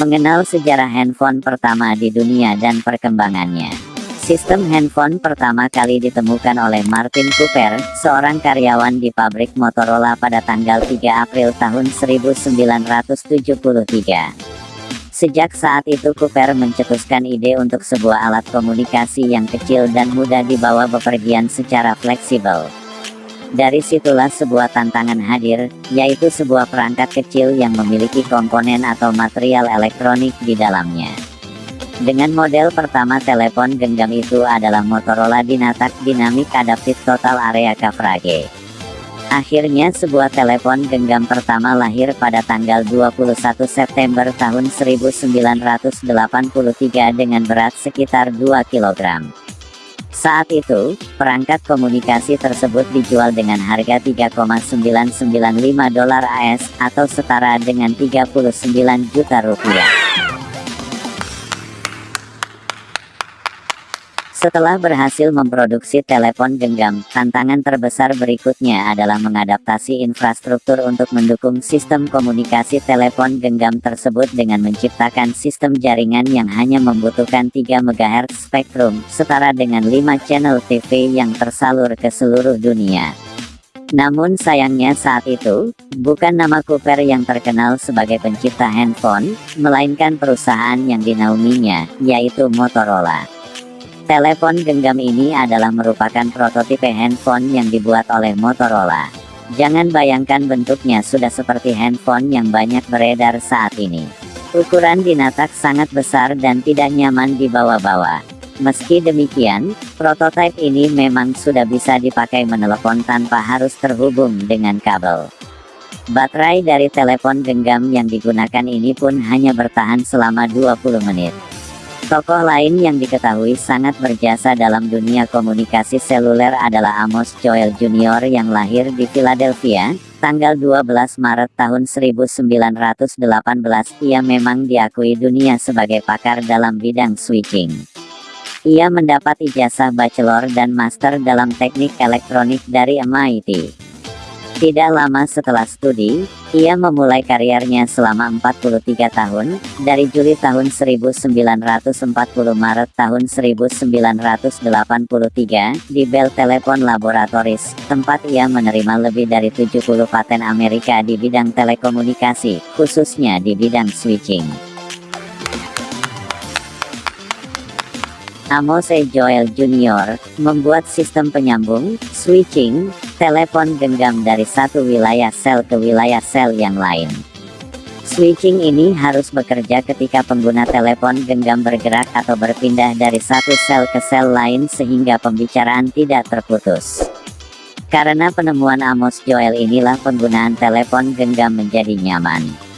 Mengenal sejarah handphone pertama di dunia dan perkembangannya. Sistem handphone pertama kali ditemukan oleh Martin Cooper, seorang karyawan di pabrik Motorola pada tanggal 3 April tahun 1973. Sejak saat itu Cooper mencetuskan ide untuk sebuah alat komunikasi yang kecil dan mudah dibawa bepergian secara fleksibel. Dari situlah sebuah tantangan hadir, yaitu sebuah perangkat kecil yang memiliki komponen atau material elektronik di dalamnya. Dengan model pertama telepon genggam itu adalah Motorola Dynatak Dynamic Adaptive Total Area Coverage. Akhirnya sebuah telepon genggam pertama lahir pada tanggal 21 September tahun 1983 dengan berat sekitar 2 kg. Saat itu, perangkat komunikasi tersebut dijual dengan harga 3,995 dolar AS atau setara dengan 39 juta rupiah. Setelah berhasil memproduksi telepon genggam, tantangan terbesar berikutnya adalah mengadaptasi infrastruktur untuk mendukung sistem komunikasi telepon genggam tersebut dengan menciptakan sistem jaringan yang hanya membutuhkan 3 MHz spektrum, setara dengan 5 channel TV yang tersalur ke seluruh dunia. Namun sayangnya saat itu, bukan nama Cooper yang terkenal sebagai pencipta handphone, melainkan perusahaan yang dinauminya, yaitu Motorola. Telepon genggam ini adalah merupakan prototipe handphone yang dibuat oleh Motorola. Jangan bayangkan bentuknya sudah seperti handphone yang banyak beredar saat ini. Ukuran dinatak sangat besar dan tidak nyaman dibawa-bawa. Meski demikian, prototipe ini memang sudah bisa dipakai menelepon tanpa harus terhubung dengan kabel. Baterai dari telepon genggam yang digunakan ini pun hanya bertahan selama 20 menit. Tokoh lain yang diketahui sangat berjasa dalam dunia komunikasi seluler adalah Amos Joel Jr. yang lahir di Philadelphia, tanggal 12 Maret tahun 1918. Ia memang diakui dunia sebagai pakar dalam bidang switching. Ia mendapat ijazah bachelor dan master dalam teknik elektronik dari MIT. Tidak lama setelah studi, ia memulai karirnya selama 43 tahun, dari Juli tahun 1940 Maret tahun 1983, di Bell Telephone Laboratories, tempat ia menerima lebih dari 70 paten Amerika di bidang telekomunikasi, khususnya di bidang switching. Amos E. Joel Jr., membuat sistem penyambung, switching, telepon genggam dari satu wilayah sel ke wilayah sel yang lain. Switching ini harus bekerja ketika pengguna telepon genggam bergerak atau berpindah dari satu sel ke sel lain sehingga pembicaraan tidak terputus. Karena penemuan Amos Joel inilah penggunaan telepon genggam menjadi nyaman.